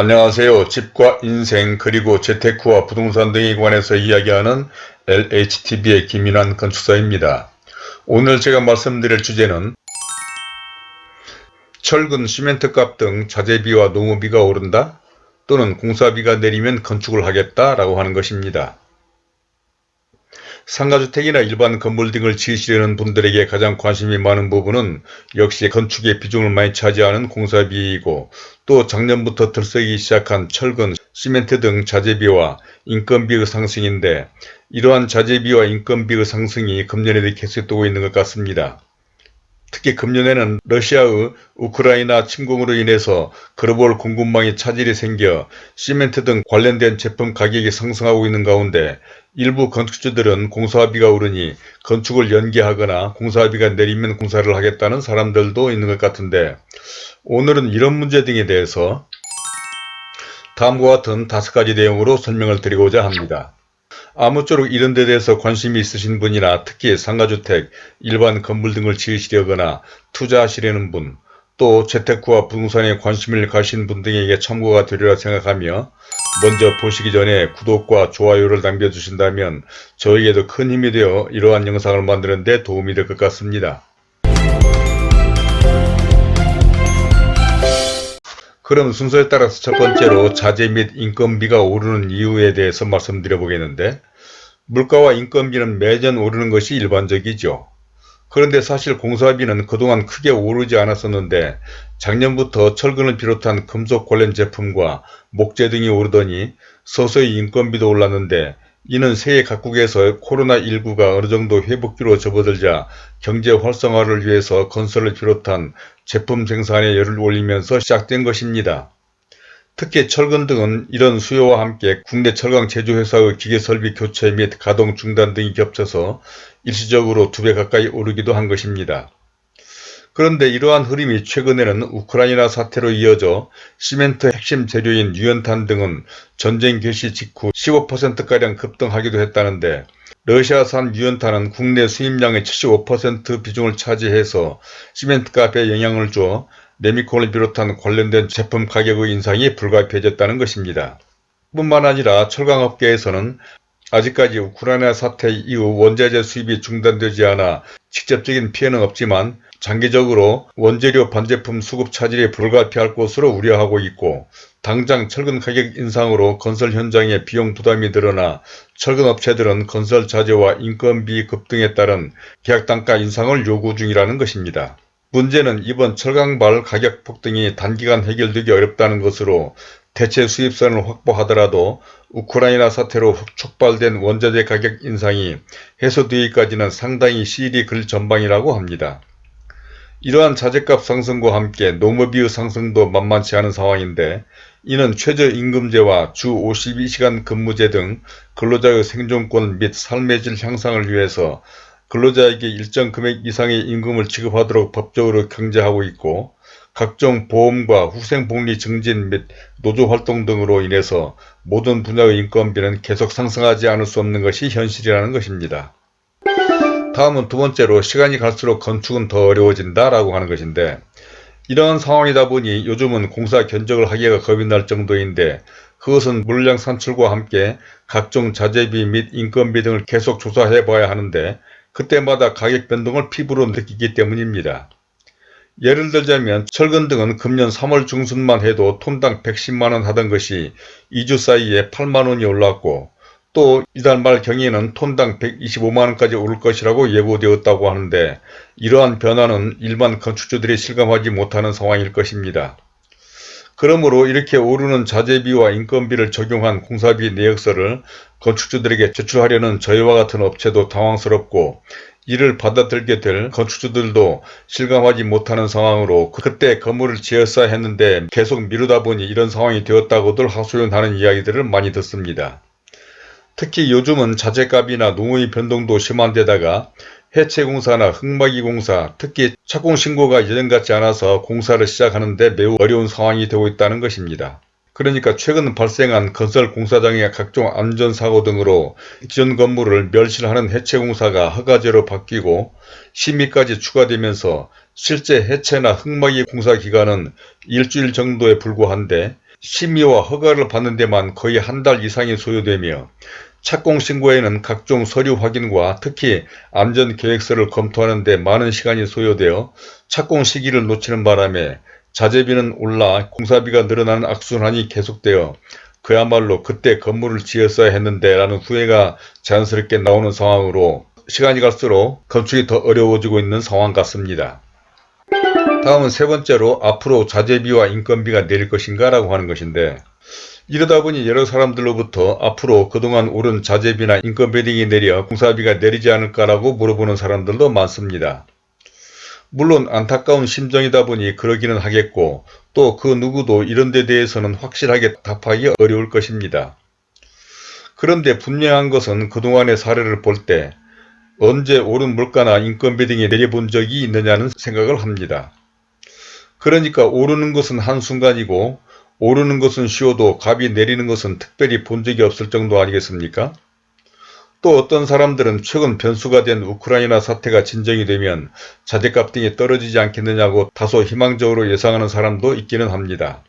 안녕하세요. 집과 인생 그리고 재테크와 부동산 등에 관해서 이야기하는 LHTV의 김인환 건축사입니다. 오늘 제가 말씀드릴 주제는 철근 시멘트 값 등 자재비와 노무비가 오른다 또는 공사비가 내리면 건축을 하겠다 라고 하는 것입니다. 상가주택이나 일반 건물 등을 지으시려는 분들에게 가장 관심이 많은 부분은 역시 건축의 비중을 많이 차지하는 공사비이고 또 작년부터 들썩이기 시작한 철근, 시멘트 등 자재비와 인건비의 상승인데 이러한 자재비와 인건비의 상승이 금년에도 계속되고 있는 것 같습니다. 특히 금년에는 러시아의 우크라이나 침공으로 인해서 글로벌 공급망에 차질이 생겨 시멘트 등 관련된 제품 가격이 상승하고 있는 가운데 일부 건축주들은 공사비가 오르니 건축을 연기하거나 공사비가 내리면 공사를 하겠다는 사람들도 있는 것 같은데 오늘은 이런 문제 등에 대해서 다음과 같은 다섯 가지 내용으로 설명을 드리고자 합니다. 아무쪼록 이런 데 대해서 관심이 있으신 분이나 특히 상가주택, 일반 건물 등을 지으시려거나 투자하시려는 분, 또 재테크와 부동산에 관심을 가신 분 등에게 참고가 되리라 생각하며 먼저 보시기 전에 구독과 좋아요를 남겨주신다면 저에게도 큰 힘이 되어 이러한 영상을 만드는 데 도움이 될 것 같습니다. 그럼 순서에 따라서 첫 번째로 자재 및 인건비가 오르는 이유에 대해서 말씀드려 보겠는데 물가와 인건비는 매년 오르는 것이 일반적이죠. 그런데 사실 공사비는 그동안 크게 오르지 않았었는데 작년부터 철근을 비롯한 금속 관련 제품과 목재 등이 오르더니 서서히 인건비도 올랐는데 이는 세계 각국에서 코로나19가 어느 정도 회복기로 접어들자 경제 활성화를 위해서 건설을 비롯한 제품 생산에 열을 올리면서 시작된 것입니다. 특히 철근 등은 이런 수요와 함께 국내 철강 제조회사의 기계설비 교체 및 가동 중단 등이 겹쳐서 일시적으로 두 배 가까이 오르기도 한 것입니다. 그런데 이러한 흐름이 최근에는 우크라이나 사태로 이어져 시멘트 핵심 재료인 유연탄 등은 전쟁 개시 직후 15%가량 급등하기도 했다는데 러시아산 유연탄은 국내 수입량의 75% 비중을 차지해서 시멘트 값에 영향을 줘 레미콘을 비롯한 관련된 제품 가격의 인상이 불가피해졌다는 것입니다. 뿐만 아니라 철강업계에서는 아직까지 우크라이나 사태 이후 원자재 수입이 중단되지 않아 직접적인 피해는 없지만 장기적으로 원재료 반제품 수급 차질이 불가피할 것으로 우려하고 있고 당장 철근 가격 인상으로 건설 현장의 비용 부담이 늘어나 철근 업체들은 건설 자재와 인건비 급등에 따른 계약 단가 인상을 요구 중이라는 것입니다. 문제는 이번 철강발 가격 폭등이 단기간 해결되기 어렵다는 것으로 대체 수입선을 확보하더라도 우크라이나 사태로 촉발된 원자재 가격 인상이 해소되기까지는 상당히 시일이 글 전방이라고 합니다. 이러한 자재값 상승과 함께 노무비의 상승도 만만치 않은 상황인데 이는 최저임금제와 주 52시간 근무제 등 근로자의 생존권 및 삶의 질 향상을 위해서 근로자에게 일정 금액 이상의 임금을 지급하도록 법적으로 경제하고 있고 각종 보험과 후생복리 증진 및 노조활동 등으로 인해서 모든 분야의 인건비는 계속 상승하지 않을 수 없는 것이 현실이라는 것입니다. 다음은 두 번째로 시간이 갈수록 건축은 더 어려워진다 라고 하는 것인데 이러한 상황이다 보니 요즘은 공사 견적을 하기가 겁이 날 정도인데 그것은 물량 산출과 함께 각종 자재비 및 인건비 등을 계속 조사해 봐야 하는데 그때마다 가격 변동을 피부로 느끼기 때문입니다. 예를 들자면 철근 등은 금년 3월 중순만 해도 톤당 110만원 하던 것이 2주 사이에 8만원이 올랐고 또 이달 말 경에는 톤당 125만원까지 오를 것이라고 예고되었다고 하는데 이러한 변화는 일반 건축주들이 실감하지 못하는 상황일 것입니다. 그러므로 이렇게 오르는 자재비와 인건비를 적용한 공사비 내역서를 건축주들에게 제출하려는 저희와 같은 업체도 당황스럽고 이를 받아들게 될 건축주들도 실감하지 못하는 상황으로 그때 건물을 지었어야 했는데 계속 미루다 보니 이런 상황이 되었다고들 하소연하는 이야기들을 많이 듣습니다. 특히 요즘은 자재값이나 농의 변동도 심한 데다가 해체공사나 흙막이 공사, 특히 착공신고가 예전같지 않아서 공사를 시작하는데 매우 어려운 상황이 되고 있다는 것입니다. 그러니까 최근 발생한 건설 공사장의 각종 안전사고 등으로 기존 건물을 멸실하는 해체공사가 허가제로 바뀌고 심의까지 추가되면서 실제 해체나 흙막이 공사 기간은 일주일 정도에 불과한데 심의와 허가를 받는 데만 거의 한 달 이상이 소요되며 착공 신고에는 각종 서류 확인과 특히 안전계획서를 검토하는 데 많은 시간이 소요되어 착공 시기를 놓치는 바람에 자재비는 올라 공사비가 늘어나는 악순환이 계속되어 그야말로 그때 건물을 지었어야 했는데 라는 후회가 자연스럽게 나오는 상황으로 시간이 갈수록 건축이 더 어려워지고 있는 상황 같습니다. 다음은 세 번째로 앞으로 자재비와 인건비가 내릴 것인가 라고 하는 것인데 이러다 보니 여러 사람들로부터 앞으로 그동안 오른 자재비나 인건비 등이 내려 공사비가 내리지 않을까라고 물어보는 사람들도 많습니다. 물론 안타까운 심정이다 보니 그러기는 하겠고 또 그 누구도 이런 데 대해서는 확실하게 답하기 어려울 것입니다. 그런데 분명한 것은 그동안의 사례를 볼 때 언제 오른 물가나 인건비 등이 내려본 적이 있느냐는 생각을 합니다. 그러니까 오르는 것은 한순간이고 오르는 것은 쉬워도 값이 내리는 것은 특별히 본 적이 없을 정도 아니겠습니까? 또 어떤 사람들은 최근 변수가 된 우크라이나 사태가 진정이 되면 자재값 등이 떨어지지 않겠느냐고 다소 희망적으로 예상하는 사람도 있기는 합니다.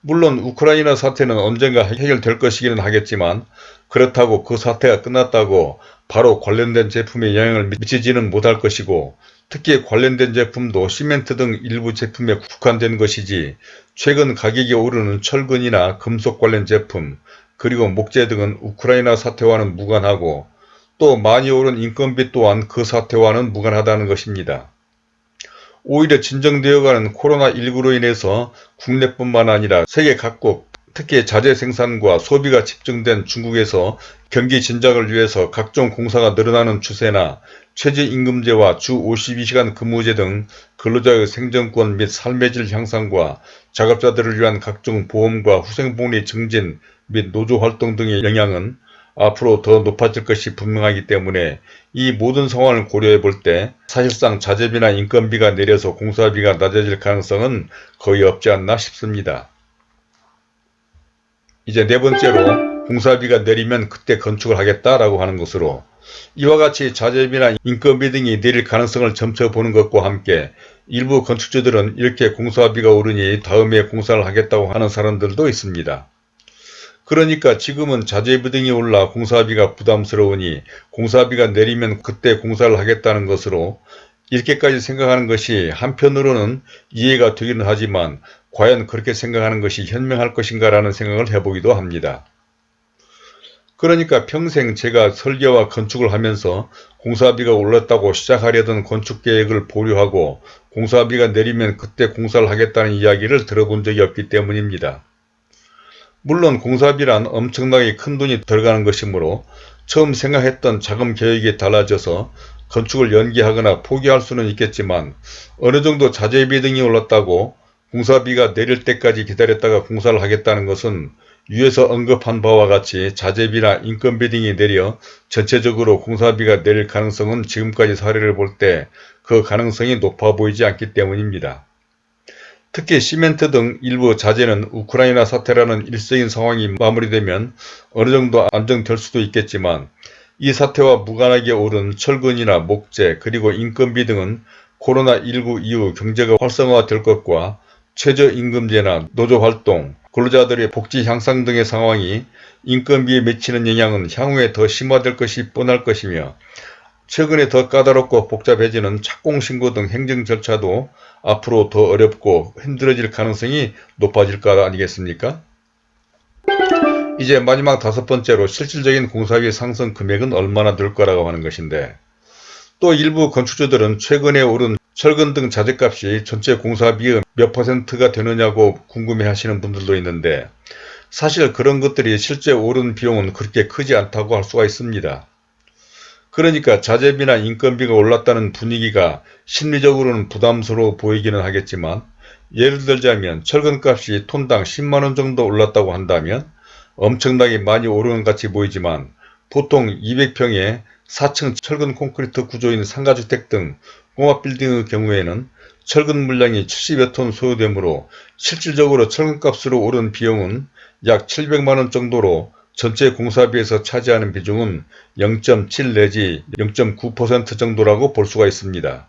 물론 우크라이나 사태는 언젠가 해결될 것이기는 하겠지만 그렇다고 그 사태가 끝났다고 바로 관련된 제품에 영향을 미치지는 못할 것이고 특히 관련된 제품도 시멘트 등 일부 제품에 국한된 것이지 최근 가격이 오르는 철근이나 금속 관련 제품 그리고 목재 등은 우크라이나 사태와는 무관하고 또 많이 오른 인건비 또한 그 사태와는 무관하다는 것입니다. 오히려 진정되어가는 코로나19로 인해서 국내뿐만 아니라 세계 각국 특히 자재 생산과 소비가 집중된 중국에서 경기 진작을 위해서 각종 공사가 늘어나는 추세나 최저임금제와 주 52시간 근무제 등 근로자의 생존권 및 삶의 질 향상과 작업자들을 위한 각종 보험과 후생복리 증진 및 노조활동 등의 영향은 앞으로 더 높아질 것이 분명하기 때문에 이 모든 상황을 고려해 볼 때 사실상 자재비나 인건비가 내려서 공사비가 낮아질 가능성은 거의 없지 않나 싶습니다. 이제 네 번째로 공사비가 내리면 그때 건축을 하겠다라고 하는 것으로 이와 같이 자재비나 인건비 등이 내릴 가능성을 점쳐 보는 것과 함께 일부 건축주들은 이렇게 공사비가 오르니 다음에 공사를 하겠다고 하는 사람들도 있습니다. 그러니까 지금은 자재비 등이 올라 공사비가 부담스러우니 공사비가 내리면 그때 공사를 하겠다는 것으로 이렇게까지 생각하는 것이 한편으로는 이해가 되기는 하지만 과연 그렇게 생각하는 것이 현명할 것인가 라는 생각을 해보기도 합니다. 그러니까 평생 제가 설계와 건축을 하면서 공사비가 올랐다고 시작하려던 건축계획을 보류하고 공사비가 내리면 그때 공사를 하겠다는 이야기를 들어본 적이 없기 때문입니다. 물론 공사비란 엄청나게 큰 돈이 들어가는 것이므로 처음 생각했던 자금 계획이 달라져서 건축을 연기하거나 포기할 수는 있겠지만 어느 정도 자재비 등이 올랐다고 공사비가 내릴 때까지 기다렸다가 공사를 하겠다는 것은 위에서 언급한 바와 같이 자재비나 인건비 등이 내려 전체적으로 공사비가 내릴 가능성은 지금까지 사례를 볼 때 그 가능성이 높아 보이지 않기 때문입니다. 특히 시멘트 등 일부 자재는 우크라이나 사태라는 일시적인 상황이 마무리되면 어느 정도 안정될 수도 있겠지만 이 사태와 무관하게 오른 철근이나 목재 그리고 인건비 등은 코로나19 이후 경제가 활성화될 것과 최저임금제나 노조활동, 근로자들의 복지 향상 등의 상황이 인건비에 미치는 영향은 향후에 더 심화될 것이 뻔할 것이며 최근에 더 까다롭고 복잡해지는 착공신고 등 행정 절차도 앞으로 더 어렵고 힘들어질 가능성이 높아질 것 아니겠습니까? 이제 마지막 다섯 번째로 실질적인 공사비 상승 금액은 얼마나 될 거라고 하는 것인데 또 일부 건축주들은 최근에 오른 철근 등 자재값이 전체 공사비의 몇 퍼센트가 되느냐고 궁금해 하시는 분들도 있는데 사실 그런 것들이 실제 오른 비용은 그렇게 크지 않다고 할 수가 있습니다. 그러니까 자재비나 인건비가 올랐다는 분위기가 심리적으로는 부담스러워 보이기는 하겠지만 예를 들자면 철근값이 톤당 10만원 정도 올랐다고 한다면 엄청나게 많이 오르는 같이 보이지만 보통 200평에 4층 철근 콘크리트 구조인 상가주택 등 공업빌딩의 경우에는 철근 물량이 70여 톤 소요되므로 실질적으로 철근값으로 오른 비용은 약 700만원 정도로 전체 공사비에서 차지하는 비중은 0.7 내지 0.9% 정도라고 볼 수가 있습니다.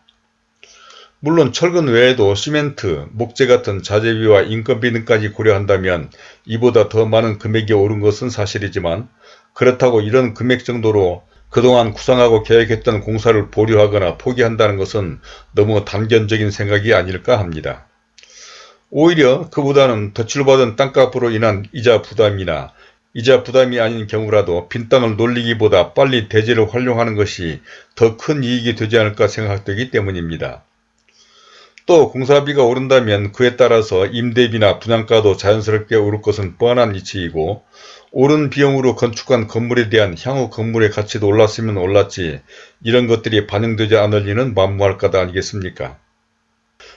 물론 철근 외에도 시멘트, 목재 같은 자재비와 인건비 등까지 고려한다면 이보다 더 많은 금액이 오른 것은 사실이지만 그렇다고 이런 금액 정도로 그동안 구상하고 계획했던 공사를 보류하거나 포기한다는 것은 너무 단견적인 생각이 아닐까 합니다. 오히려 그보다는 대출받은 땅값으로 인한 이자 부담이나 이자 부담이 아닌 경우라도 빈 땅을 놀리기보다 빨리 대지를 활용하는 것이 더 큰 이익이 되지 않을까 생각되기 때문입니다. 또 공사비가 오른다면 그에 따라서 임대비나 분양가도 자연스럽게 오를 것은 뻔한 이치이고 오른 비용으로 건축한 건물에 대한 향후 건물의 가치도 올랐으면 올랐지 이런 것들이 반영되지 않을 리는 만무할 까다 아니겠습니까?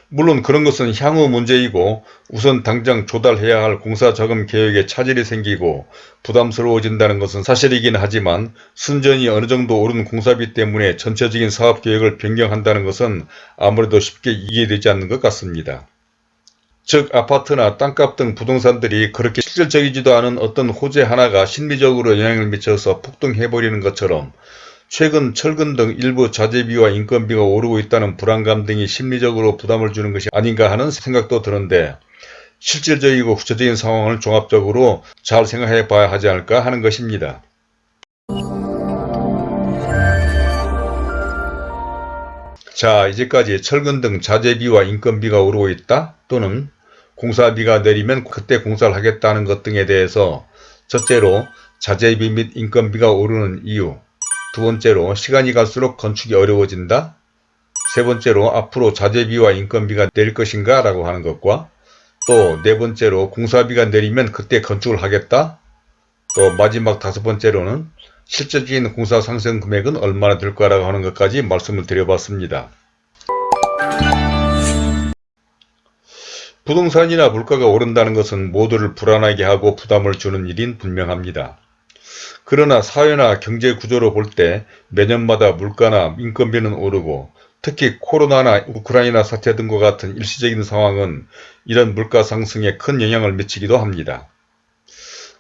물론 그런 것은 향후 문제이고 우선 당장 조달해야 할 공사자금 계획에 차질이 생기고 부담스러워진다는 것은 사실이긴 하지만 순전히 어느 정도 오른 공사비 때문에 전체적인 사업 계획을 변경한다는 것은 아무래도 쉽게 이해되지 않는 것 같습니다. 즉 아파트나 땅값 등 부동산들이 그렇게 실질적이지도 않은 어떤 호재 하나가 심리적으로 영향을 미쳐서 폭등해버리는 것처럼 최근 철근 등 일부 자재비와 인건비가 오르고 있다는 불안감 등이 심리적으로 부담을 주는 것이 아닌가 하는 생각도 드는데 실질적이고 구체적인 상황을 종합적으로 잘 생각해 봐야 하지 않을까 하는 것입니다. 자 이제까지 철근 등 자재비와 인건비가 오르고 있다 또는 공사비가 내리면 그때 공사를 하겠다는 것 등에 대해서 첫째로 자재비 및 인건비가 오르는 이유 두 번째로 시간이 갈수록 건축이 어려워진다 세 번째로 앞으로 자재비와 인건비가 내릴 것인가 라고 하는 것과 또 네 번째로 공사비가 내리면 그때 건축을 하겠다 또 마지막 다섯 번째로는 실질적인 공사 상승 금액은 얼마나 될까라고 하는 것까지 말씀을 드려봤습니다. 부동산이나 물가가 오른다는 것은 모두를 불안하게 하고 부담을 주는 일인 분명합니다. 그러나 사회나 경제 구조로 볼 때 매년마다 물가나 인건비는 오르고 특히 코로나나 우크라이나 사태 등과 같은 일시적인 상황은 이런 물가 상승에 큰 영향을 미치기도 합니다.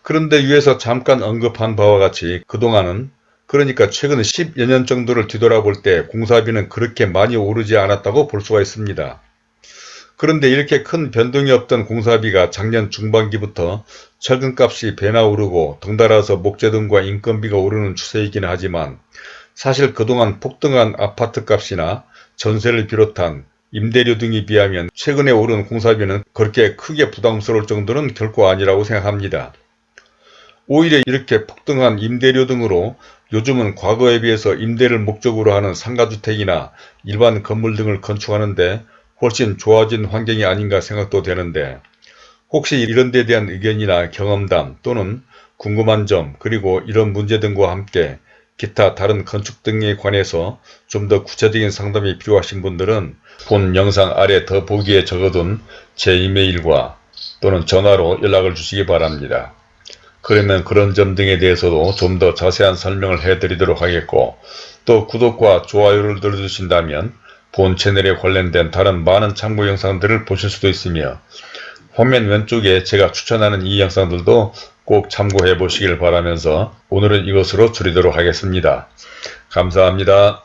그런데 위에서 잠깐 언급한 바와 같이 그동안은 그러니까 최근 10여 년 정도를 뒤돌아볼 때 공사비는 그렇게 많이 오르지 않았다고 볼 수가 있습니다. 그런데 이렇게 큰 변동이 없던 공사비가 작년 중반기부터 철근값이 배나 오르고 덩달아서 목재 등과 인건비가 오르는 추세이긴 하지만 사실 그동안 폭등한 아파트값이나 전세를 비롯한 임대료 등에 비하면 최근에 오른 공사비는 그렇게 크게 부담스러울 정도는 결코 아니라고 생각합니다. 오히려 이렇게 폭등한 임대료 등으로 요즘은 과거에 비해서 임대를 목적으로 하는 상가주택이나 일반 건물 등을 건축하는데 훨씬 좋아진 환경이 아닌가 생각도 되는데 혹시 이런 데 대한 의견이나 경험담 또는 궁금한 점 그리고 이런 문제 등과 함께 기타 다른 건축 등에 관해서 좀 더 구체적인 상담이 필요하신 분들은 본 영상 아래 더 보기에 적어둔 제 이메일과 또는 전화로 연락을 주시기 바랍니다. 그러면 그런 점 등에 대해서도 좀 더 자세한 설명을 해드리도록 하겠고 또 구독과 좋아요를 눌러주신다면 본 채널에 관련된 다른 많은 참고 영상들을 보실 수도 있으며 화면 왼쪽에 제가 추천하는 이 영상들도 꼭 참고해 보시길 바라면서 오늘은 이것으로 줄이도록 하겠습니다. 감사합니다.